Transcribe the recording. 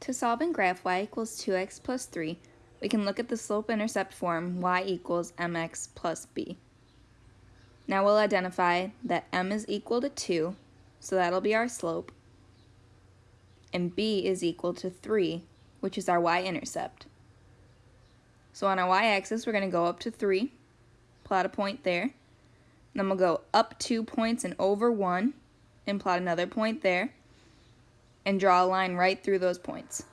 To solve in graph y equals 2x plus 3, we can look at the slope-intercept form y equals mx plus b. Now we'll identify that m is equal to 2, so that'll be our slope, and b is equal to 3, which is our y-intercept. So on our y-axis, we're going to go up to 3, plot a point there. Then we'll go up 2 points and over 1, and plot another point there, and draw a line right through those points.